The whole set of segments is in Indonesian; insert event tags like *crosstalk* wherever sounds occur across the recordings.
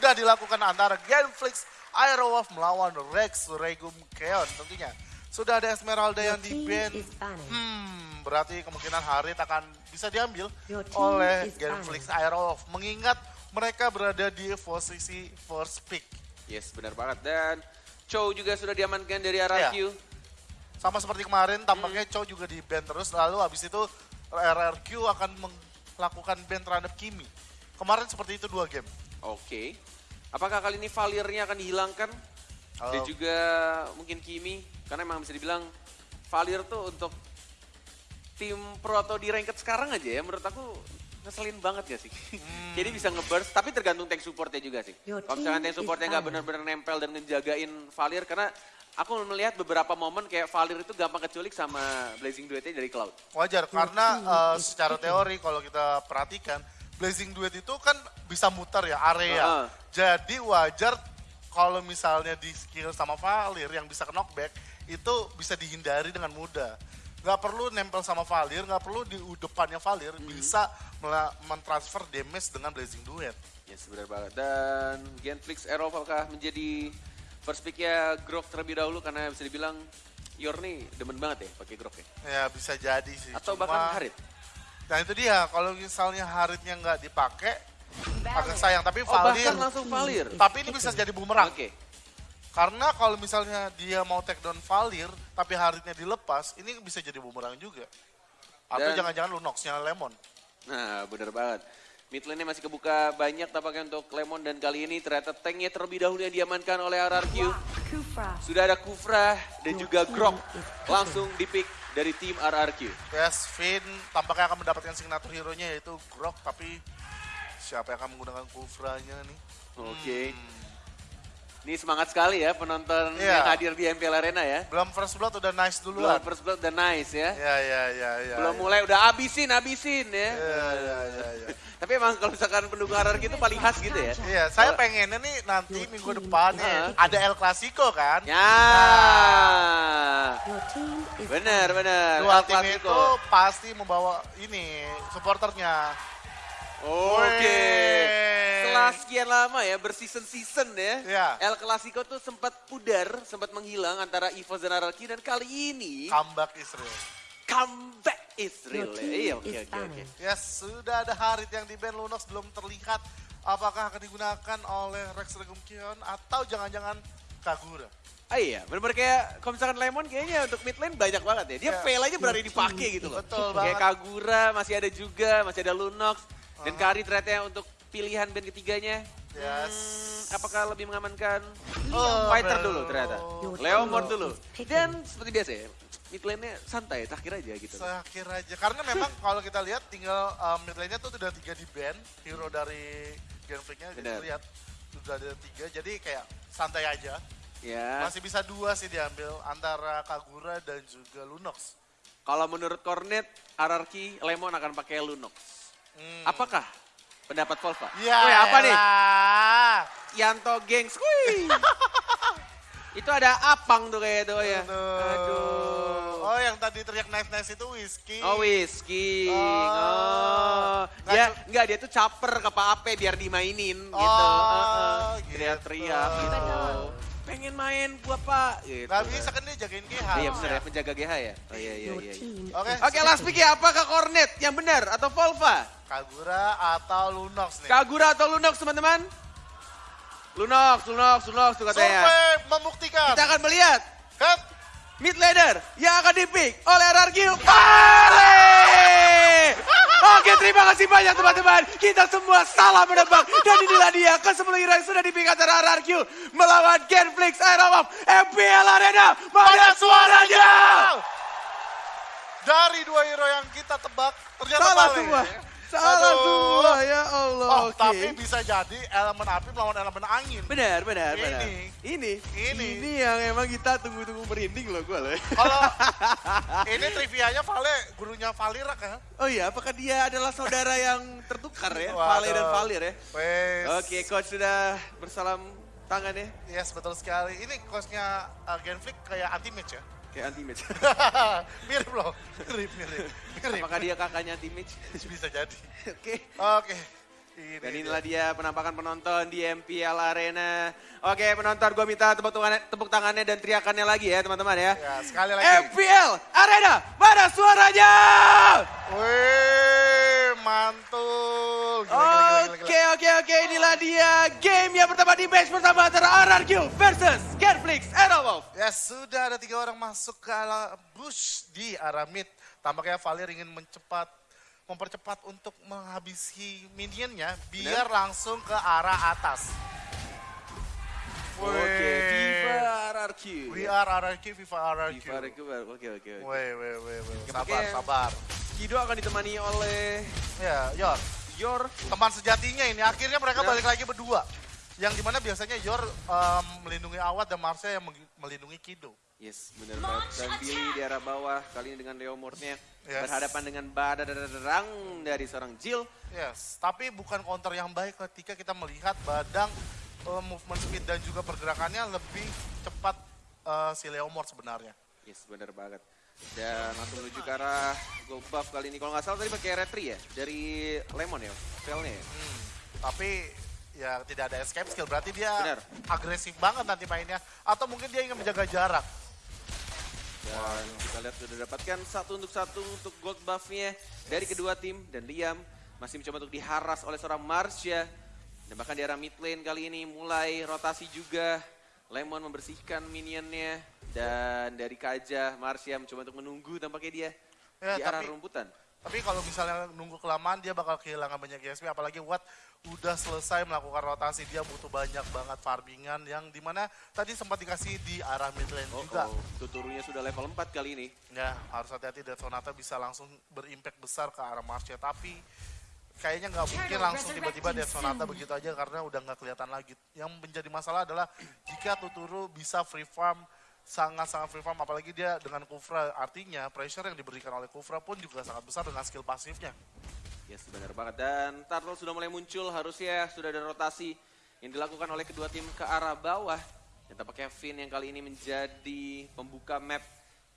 sudah dilakukan antara Genflix Aerowolf melawan Rex Regum Keon tentunya. Sudah ada Esmeralda yang di ban. Hmm, berarti kemungkinan Harit akan bisa diambil oleh Genflix Aerowolf. Mengingat mereka berada di posisi first pick. Yes, benar banget. Dan Chow juga sudah diamankan dari RRQ. Iya. Sama seperti kemarin, tampaknya Chow juga di ban terus. Lalu habis itu RRQ akan melakukan ban terhadap Kimi. Kemarin seperti itu dua game. Oke. Apakah kali ini Valirnya akan dihilangkan? Dan Oh. juga mungkin Kimi. Karena emang bisa dibilang Valir tuh untuk tim pro atau di ranked sekarang aja ya menurut aku ngeselin banget ya sih. Hmm. *laughs* Jadi bisa ngeburst, tapi tergantung tank supportnya juga sih. Kalau misalkan tank supportnya nggak benar-benar nempel dan ngejagain Valir, karena aku melihat beberapa momen kayak Valir itu gampang keculik sama Blazing Duetnya dari Cloud. Wajar, karena eh, secara teori kalau kita perhatikan, Blazing Duet itu kan bisa muter ya, area. Heeh. Jadi wajar kalau misalnya di skill sama Valir yang bisa knockback, itu bisa dihindari dengan mudah. Nggak perlu nempel sama Valir, nggak perlu di depannya Valir, bisa mela- mentransfer damage dengan Blazing Duet. Yes, benar banget. Dan Genflix Aero apakah menjadi first pick-nya Grok terlebih dahulu karena bisa dibilang Yor nih demen banget ya pakai Grok ya. Ya bisa jadi sih. Atau Cuma- bahkan Harit. Nah itu dia, kalau misalnya Haritnya nggak dipakai, agak sayang. Tapi Oh Valir, bahkan langsung Valir. tapi ini bisa jadi bumerang. Oke. Karena kalau misalnya dia mau take down Valir, tapi Haritnya dilepas, ini bisa jadi bumerang juga. Atau Dan- jangan-jangan Lunox-nya Lemon. Nah benar banget. Mid lane-nya masih kebuka banyak tampaknya untuk Lemon dan kali ini ternyata tanknya terlebih dahulu yang diamankan oleh RRQ. Sudah ada Kufra dan juga Grok langsung dipick dari tim RRQ. Yes, Finn tampaknya akan mendapatkan signature hero-nya yaitu Grok, tapi siapa yang akan menggunakan Kufra-nya nih? Oke. Ini semangat sekali ya penonton Iya. yang hadir di MPL Arena ya. Belum first blood udah nice Belum duluan. first blood udah nice ya. Ya, ya, ya, ya. Belum ya. mulai udah abisin, abisin ya. Ya, ya, ya, ya. Tapi emang kalau misalkan pendukung RRQ itu paling khas gitu ya. Iya, saya pengennya nih nanti minggu depan nih Heeh. ada El Clasico kan. Ya. Benar, Bener, bener. Dua El tim Clasico. itu pasti membawa ini supporternya. Oke. Weh. Setelah sekian lama ya berseason-season ya. Iya. El Clasico tuh sempat pudar, sempat menghilang antara dan RRQ dan kali ini Comeback Israel. comeback Israel. Ya. Iya, oke oke oke. Yes, sudah ada Harit yang di band Lunox belum terlihat apakah akan digunakan oleh Rex Regum Kion atau jangan-jangan Kagura. Ah iya, bener-bener kayak kalau misalkan Lemon kayaknya untuk mid lane banyak banget ya. Dia Ya. fail aja berani dipakai gitu loh. Betul Kayak banget. Kagura masih ada juga, masih ada Lunox. Dan Kari ternyata untuk pilihan band ketiganya. Yes. Hmm, apakah lebih mengamankan Oh, fighter bro. dulu ternyata. Team dulu. Dan seperti biasa ya, mid lane-nya santai, terakhir aja gitu. Kira aja. Karena memang *laughs* kalau kita lihat tinggal um, mid lane-nya tuh sudah tiga di band. Hero dari Genflix-nya jadi lihat sudah ada tiga. Jadi kayak santai aja. Ya, Masih bisa dua sih diambil antara Kagura dan juga Lunox. kalau menurut Cornet, RRQ Lemon akan pakai Lunox. Hmm. Apakah pendapat Volva? Ya, Woi, apa nih? Yanto gengs. Wih. *laughs* itu ada apang tuh kayak itu ya. Aduh. Oh yang tadi teriak nice-nice itu whiskey. Oh whisky. Oh. Oh. Nggak Dia cu- enggak dia tuh caper ke Pak Ape biar dimainin gitu. Oh, Heeh. gitu. Teriak-teriak gitu. Pengen main gua Pak gitu. Gak bisa kan dia jagain GH. Iya benar ya penjaga GH ya. Oh iya iya iya. iya. Oke. Oke last pick ya apakah Cornet yang benar atau Volva? Kagura atau Lunox nih. Kagura atau Lunox teman-teman? Lunox, Lunox, Lunox tuh katanya. Survei membuktikan. Kita akan melihat Kan? mid laner yang akan dipick oleh RRQ Vale. Oke terima kasih banyak teman-teman. Kita semua salah menebak. Dan inilah dia ke 10 hero yang sudah dipick antara RRQ melawan Genflix Aerowolf MPL Arena. Mana suaranya? Dari dua hero yang kita tebak, ternyata Salah semua. Salah semua ya Allah. Oh, Oke. tapi bisa jadi elemen api melawan elemen angin. Benar, benar, Ini. benar. Ini, Ini. ini yang emang kita tunggu-tunggu merinding loh gue loh. Kalau *laughs* ini trivianya Vale, gurunya Valira kan? Oh iya, apakah dia adalah saudara yang tertukar ya? Waduh. Vale dan Valir ya? Wes. Oke, coach sudah bersalam tangan ya? Yes, betul sekali. Ini coachnya uh, Genflix kayak anti match ya. Kayak anti match. *laughs* mirip loh, mirip, mirip, mirip. apakah dia kakaknya anti match? *laughs* Bisa jadi. Oke. Oke. Ini Dan dia. inilah dia penampakan penonton di MPL Arena. Oke penonton gue minta tepuk tangannya, tepuk tangannya dan teriakannya lagi ya teman-teman ya. Ya, sekali lagi. MPL Arena, mana suaranya? Wih, mantul. Gila, gila, gila, gila, Oke oke oke inilah dia game yang pertama di match pertama antara RRQ versus Genflix Aerowolf. Ya sudah ada tiga orang masuk ke ala bush di arah mid. Tampaknya Valir ingin mencepat, mempercepat untuk menghabisi minionnya biar langsung ke arah atas. Oke, Wih. Viva RRQ. We are RRQ, Viva RRQ. Viva RRQ, oke oke oke. Weh, weh, weh, Sabar, sabar. Kido akan ditemani oleh Ya, Yor. Yor. Teman sejatinya ini. Akhirnya mereka Ya. balik lagi berdua. Yang di mana biasanya Yor em, melindungi Awat dan Marsha yang melindungi Kido. Yes, benar banget. Dan Billy di arah bawah, kali ini dengan Leo Mortnya Yes. berhadapan dengan badarang dari seorang Jill. Yes, tapi bukan counter yang baik ketika kita melihat Badang eh, movement speed dan juga pergerakannya lebih cepat eh, si Leomord sebenarnya. Yes, benar banget. Dan langsung menuju ke arah gold buff kali ini. Kalau nggak salah tadi pakai retri ya, dari Lemon ya, spellnya ya. Hmm, tapi ya tidak ada escape skill, berarti dia Benar. agresif banget nanti mainnya. Atau mungkin dia ingin menjaga jarak. Dan kita lihat sudah dapatkan satu untuk satu untuk gold buffnya dari kedua tim. Dan Liam masih mencoba untuk diharas oleh seorang Marsha. Dan bahkan di arah mid lane kali ini mulai rotasi juga. Lemon membersihkan minionnya. Dan dari Kaja, Marsha mencoba untuk menunggu tampaknya dia Ya, di arah tapi- rumputan. Tapi kalau misalnya nunggu kelamaan dia bakal kehilangan banyak GSP apalagi Watt udah selesai melakukan rotasi dia butuh banyak banget farmingan yang di mana tadi sempat dikasih di arah mid lane Oh, juga. oh, tuturunya sudah level 4 kali ini. Ya harus hati-hati Death Sonata bisa langsung berimpact besar ke arah Marsha tapi kayaknya nggak mungkin langsung tiba-tiba Death Sonata begitu aja karena udah nggak kelihatan lagi. Yang menjadi masalah adalah jika Tuturu bisa free farm sangat-sangat free farm apalagi dia dengan Kufra artinya pressure yang diberikan oleh Kufra pun juga sangat besar dengan skill pasifnya. Yes, benar banget. Dan Turtle sudah mulai muncul, harusnya sudah ada rotasi yang dilakukan oleh kedua tim ke arah bawah. Dan tampaknya Finn yang kali ini menjadi pembuka map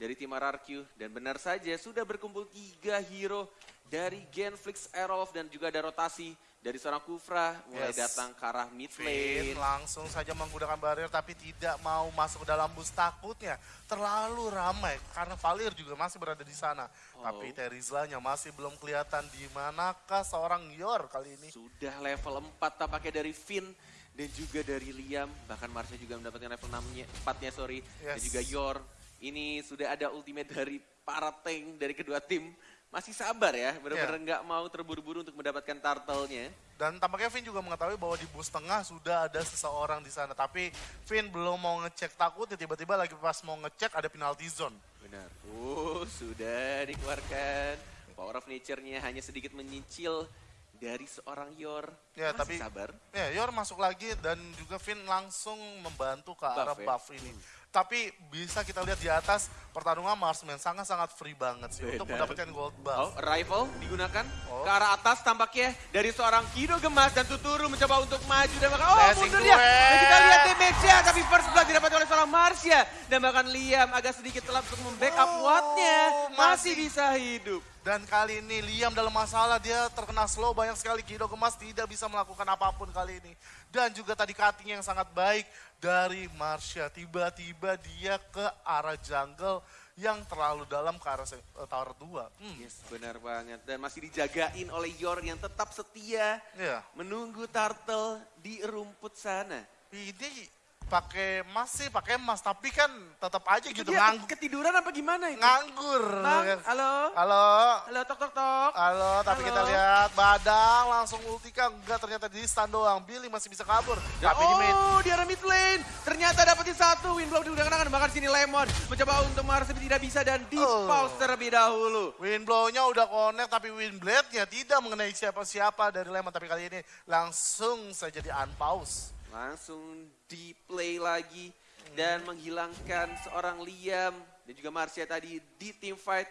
dari tim RRQ. Dan benar saja sudah berkumpul tiga hero dari Genflix Aerolf dan juga ada rotasi dari seorang Kufra mulai Yes. datang ke arah mid Finn lane. langsung saja menggunakan barrier tapi tidak mau masuk ke dalam bus takutnya. Terlalu ramai karena Valir juga masih berada di sana. Oh. Tapi Terizlanya masih belum kelihatan di manakah seorang Yor kali ini. Sudah level 4 tampaknya dari Finn dan juga dari Liam. Bahkan Marsha juga mendapatkan level 6-nya, 4-nya sorry. Dan Yes. juga Yor. Ini sudah ada ultimate dari para tank dari kedua tim. Masih sabar ya, benar-benar nggak mau terburu-buru untuk mendapatkan turtle-nya. Dan tampaknya Finn juga mengetahui bahwa di bus tengah sudah ada seseorang di sana. Tapi Finn belum mau ngecek takutnya tiba-tiba lagi pas mau ngecek ada penalty zone. Benar. Oh, sudah dikeluarkan. Power of Nature-nya hanya sedikit menyicil dari seorang Yor. Ya, Masih tapi- sabar. Ya, Yor masuk lagi dan juga Finn langsung membantu ke arah Buff ya? buff ini. Tapi bisa kita lihat di atas pertarungan Marsman sangat-sangat free banget sih untuk Benar. mendapatkan gold Oh, buff. rifle digunakan Oh. ke arah atas tampaknya dari seorang Kido Gemas dan Tuturu mencoba untuk maju dan bahkan oh Blessing mundur dia. Dan kita lihat damage-nya tapi first blood didapat oleh seorang Marsha dan bahkan Liam agak sedikit telat untuk membackup Oh, Watt-nya masih masih. bisa hidup. Dan kali ini Liam dalam masalah dia terkena slow banyak sekali Kido Gemas tidak bisa melakukan apa pun kali ini. Dan juga tadi cutting yang sangat baik dari Marsha. Tiba-tiba dia ke arah jungle yang terlalu dalam ke arah eh, tower 2. Hmm, Yes, benar banget dan masih dijagain oleh Yor yang tetap setia iya. menunggu Turtle di rumput sana. Ini pakai emas sih, pakai emas. Tapi kan tetap aja gitu Dia nganggur. ketiduran apa gimana itu? Nganggur. Bang, halo? Halo. Halo, tok tok tok. Halo, tapi Halo. kita lihat Badang langsung ultika. Enggak, ternyata di stun doang. Billy masih bisa kabur. Dan- Tapi di mid. oh, di arah mid lane. Ternyata dapetin satu. Win blow digunakan bahkan sini Lemon. Mencoba untuk Mars tapi tidak bisa dan di Oh. pause terlebih dahulu. Windblow-nya udah connect tapi Windblade-nya tidak mengenai siapa-siapa dari Lemon. Tapi kali ini langsung saja di unpause. Langsung di play lagi. Dan menghilangkan seorang Liam dan juga Marcia tadi di team fight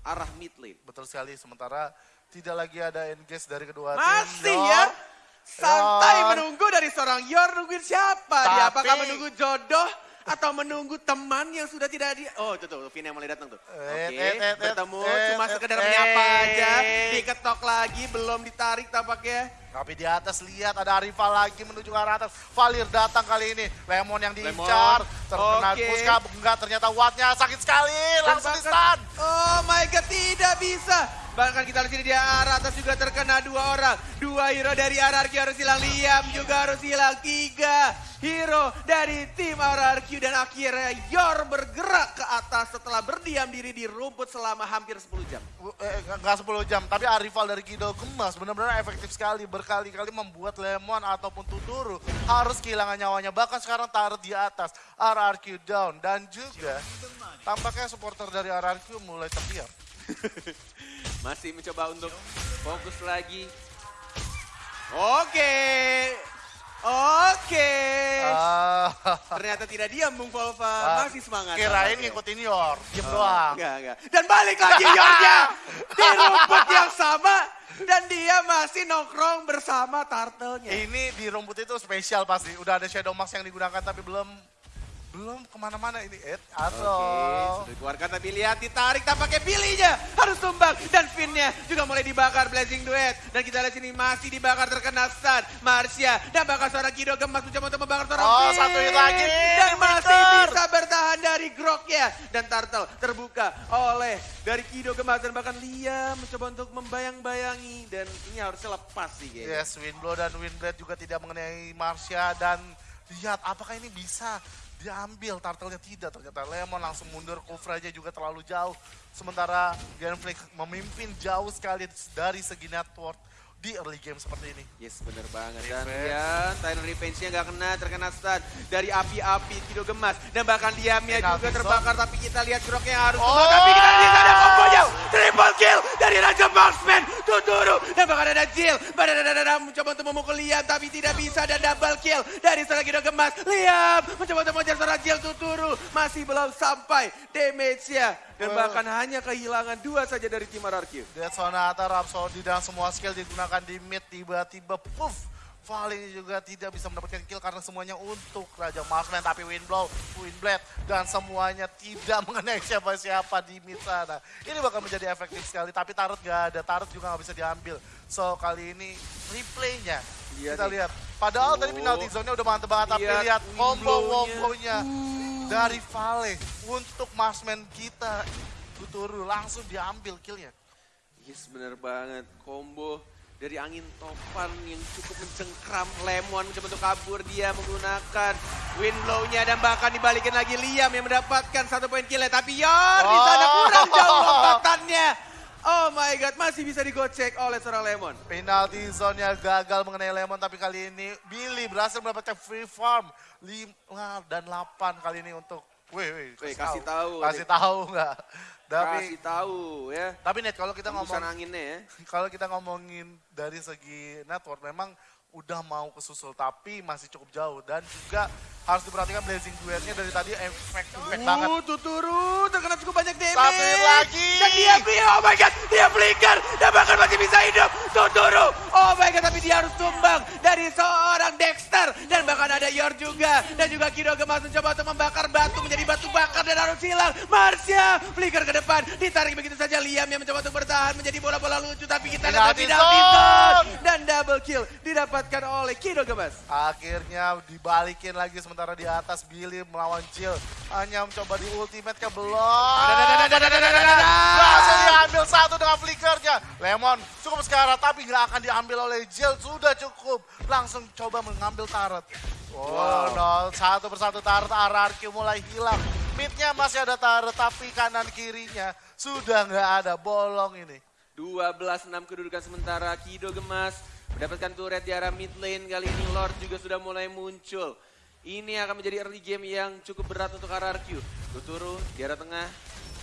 arah mid lane. Betul sekali. Sementara tidak lagi ada engage dari kedua tim. Masih ya. Santai Yor. menunggu dari seorang Yor nungguin siapa? Dia Tapi- apakah menunggu jodoh atau menunggu teman yang sudah tidak di... Oh itu tuh, Vin yang mulai datang tuh. Eh, Oke, eh, eh, eh, bertemu eh, cuma eh, sekedar eh. menyapa aja. Diketok lagi, belum ditarik tampaknya. Tapi di atas lihat ada rival lagi menuju ke arah atas. Valir datang kali ini. Lemon yang diincar. Terkena. Puska. Enggak ternyata wattnya sakit sekali. Langsung di stun. Oh my god, tidak bisa. Bahkan kita lihat sini di arah atas juga terkena dua orang. Dua hero dari RRQ harus hilang. Liam juga harus hilang. Tiga hero dari tim RRQ. Dan akhirnya Yor bergerak ke atas setelah berdiam diri di rumput selama hampir 10 jam. Eh, enggak 10 jam. Tapi rival dari Kido Gemas benar-benar efektif sekali. Berkali-kali membuat Lemon ataupun Tuduru harus kehilangan nyawanya. Bahkan sekarang taruh di atas. RRQ down. Dan juga tampaknya supporter dari RRQ mulai terdiam. *laughs* Masih mencoba untuk fokus lagi. Oke. Oke. Ah, Ternyata tidak diam Bung Volva. Ah, Masih semangat. Kirain ngikutin Yor. Diem Oh, doang. Enggak, enggak. Dan balik lagi Yornya *laughs* di rumput yang sama. Dan dia masih nongkrong bersama turtle-nya. Ini di rumput itu spesial pasti. Udah ada Shadow Mask yang digunakan tapi belum belum ke mana-mana ini. Eh, Oke, atau sudah dikeluarkan tapi lihat ditarik tampaknya Billy-nya harus tumbang. Dan Finn-nya juga mulai dibakar Blazing Duet. Dan kita lihat sini masih dibakar terkena stun. Marsha dan bahkan seorang Kido gemas mencoba untuk membakar seorang Oh, Finn satu hit lagi, dan masih Victor. bisa bertahan dari Groknya. Dan Turtle terbuka oleh dari Kido gemas dan bahkan Liam mencoba untuk membayang-bayangi. Dan ini harusnya lepas sih kayaknya. yes, Windblow dan Windblade juga tidak mengenai Marsha dan lihat apakah ini bisa diambil turtle-nya. Tidak ternyata Lemon langsung mundur. Coverage juga terlalu jauh. Sementara Genflix memimpin jauh sekali dari segi network di early game seperti ini Yes, bener banget. Dan ya, Tyrant Revenge-nya nggak kena, terkena stun dari api-api Kido Gemas. Dan bahkan diamnya juga zone. terbakar, tapi kita lihat Groknya harus Oh. Tapi kita lihat ada kombonya, triple kill dari Raja Marksman, Tuturu. Dan bahkan ada Jill, badadadadada mencoba untuk memukul Liam, tapi tidak bisa. Dan double kill dari seorang Kido Gemas. Liam mencoba untuk mengejar seorang Jill, Tuturu. Masih belum sampai damage-nya. Dan Oh. bahkan hanya kehilangan dua saja dari tim RRQ. Dead Sonata, Rhapsody dan semua skill digunakan di mid tiba-tiba puff. Valley juga tidak bisa mendapatkan kill karena semuanya untuk Raja Marksman tapi Windblow, Windblade dan semuanya tidak *laughs* mengenai siapa-siapa di mid sana. Ini bakal menjadi efektif sekali tapi Tarot gak ada, Tarot juga gak bisa diambil. So kali ini replaynya Lihat kita nih. lihat. Padahal Oh. tadi penalti zone-nya udah mantep banget tapi Lihat lihat combo wombonya dari Vale untuk Marksman kita. Tuturu langsung diambil killnya. Yes, bener banget. Combo dari angin topan yang cukup mencengkram Lemon mencoba untuk kabur dia menggunakan wind blow-nya dan bahkan dibalikin lagi Liam yang mendapatkan satu poin kill tapi Yor di sana Oh. kurang jauh lompatannya. Oh my god, masih bisa digocek oleh seorang Lemon. Penalti zone-nya gagal mengenai Lemon tapi kali ini Billy berhasil mendapatkan free farm 5 dan 8 kali ini untuk Wih, wih, Wih, kasih tahu, Kasih Nek. tahu enggak? Tapi Kasih tahu ya. tapi net kalau kita Tembusan ngomong anginnya ya. *laughs* kalau kita ngomongin dari segi network memang udah mau kesusul tapi masih cukup jauh dan juga harus diperhatikan blazing duetnya dari tadi efek efek banget. Uh, Tuturu terkena cukup banyak damage. Satu lagi. Dan dia, oh my god, dia flicker. Dan bahkan masih bisa hidup. Tuturu, oh my god, tapi dia harus tumbang dari seorang Dexter. Dan bahkan ada Yor juga. Dan juga Kido Gemas mencoba untuk membakar batu menjadi batu bakar dan harus hilang. Marsha, flicker ke depan. Ditarik begitu saja Liam yang mencoba untuk bertahan menjadi bola-bola lucu. Tapi kita lihat zone. Dan double kill didapatkan oleh Kido Gemas. Akhirnya dibalikin lagi sementara di atas Billy melawan Jill. Hanya mencoba di ultimate ke belum. Berhasil diambil satu dengan flickernya. Lemon cukup sekarang tapi nggak akan diambil oleh Jill. Sudah cukup. Langsung coba mengambil turret. Oh, no. Satu persatu turret RRQ mulai hilang. Midnya masih ada turret tapi kanan kirinya sudah nggak ada bolong ini. 12-6 kedudukan sementara Kido Gemas mendapatkan turret di arah mid lane kali ini Lord juga sudah mulai muncul. Ini akan menjadi early game yang cukup berat untuk RRQ. Tuturu di arah tengah.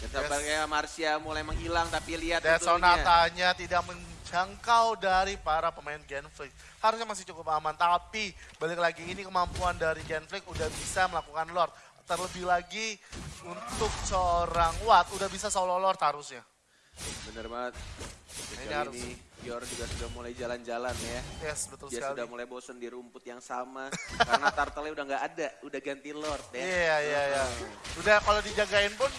Dan tampaknya Marcia mulai menghilang tapi lihat Dan sonatanya tidak menjangkau dari para pemain Genflix. Harusnya masih cukup aman, tapi balik lagi ini kemampuan dari Genflix udah bisa melakukan Lord. Terlebih lagi untuk seorang Watt udah bisa solo Lord harusnya. Bener banget. Ini Kali harus ini Yor juga sudah mulai jalan-jalan ya. Yes, betul Dia sekali. sudah mulai bosen di rumput yang sama. *laughs* karena turtle udah nggak ada, udah ganti Lord ya. Iya, iya, iya. Udah kalau dijagain pun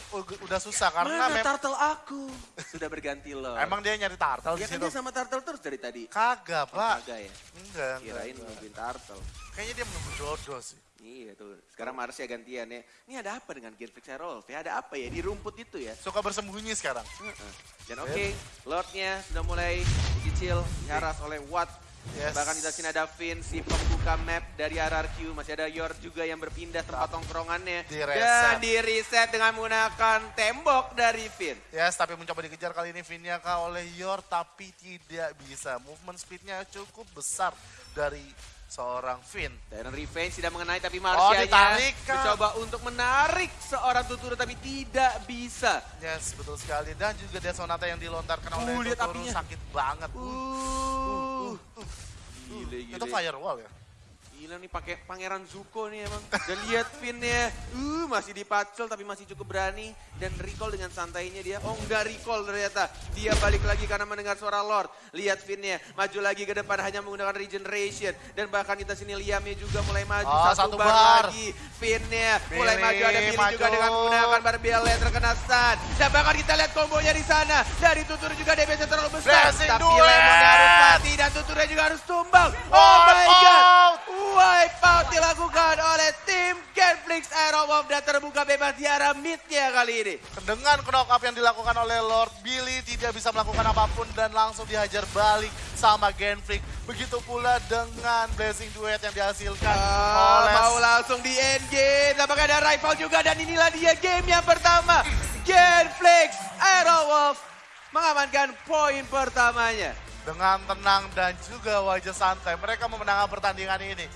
udah susah karena Mana turtle aku? Sudah berganti Lord. emang dia nyari turtle di Ya kan dia sama turtle terus dari tadi. Kagak, Pak. Kagak ya? Enggak, enggak. Kirain enggak. nungguin turtle. Kayaknya dia menunggu jodoh sih. Iya tuh, sekarang Mars ya gantian ya. Ini ada apa dengan Genflix Herolf ya? Ada apa ya di rumput itu ya? Suka bersembunyi sekarang. Heeh. Dan oke, Lordnya sudah mulai dicicil, diharas oleh Watt. Yes. Bahkan di sini ada Finn, si pembuka map dari RRQ. Masih ada Yor juga yang berpindah tempat tongkrongannya. Di reset. Dan di reset dengan menggunakan tembok dari Finn. Yes, tapi mencoba dikejar kali ini Vinyaka oleh Yor tapi tidak bisa. Movement speednya cukup besar dari seorang Vin. Dan Revenge tidak mengenai tapi Oh, Marsianya Kak. mencoba untuk menarik seorang Tuturu tapi tidak bisa. Yes, betul sekali. Dan juga dia sonata yang dilontarkan oleh Uh, Totoro apinya. sakit banget. Uh, gile, gile. Itu firewall ya? Gila nih pakai pangeran Zuko nih emang. Dan lihat pinnya, uh masih dipacel tapi masih cukup berani dan recall dengan santainya dia. Oh enggak recall ternyata. Dia balik lagi karena mendengar suara Lord. Lihat pinnya, maju lagi ke depan hanya menggunakan regeneration dan bahkan kita sini Liamnya juga mulai maju Oh, satu, satu bar, bar. lagi. Pinnya mulai maju ada Billy juga maju. dengan menggunakan barbell yang terkena stun. Dan bahkan kita lihat kombonya di sana. Dari tutur juga DPS terlalu besar. Blessing tapi. Lemonnya harus mati dan tuturnya juga harus tumbang. Oh, Wipe my god. Aero Wolf dan terbuka bebas di arah midnya kali ini. Dengan knock up yang dilakukan oleh Lord Billy tidak bisa melakukan apa pun dan langsung dihajar balik sama Genflix. Begitu pula dengan blessing duet yang dihasilkan Ah, oleh mau langsung di end game. Tampaknya ada rival juga dan inilah dia game yang pertama. Genflix Aero Wolf mengamankan poin pertamanya. dengan tenang dan juga wajah santai. Mereka memenangkan pertandingan. Ini